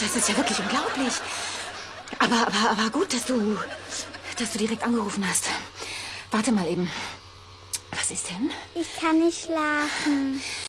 Das ist ja wirklich unglaublich. Aber, aber, aber gut, dass du, dass du direkt angerufen hast. Warte mal eben. Was ist denn? Ich kann nicht schlafen.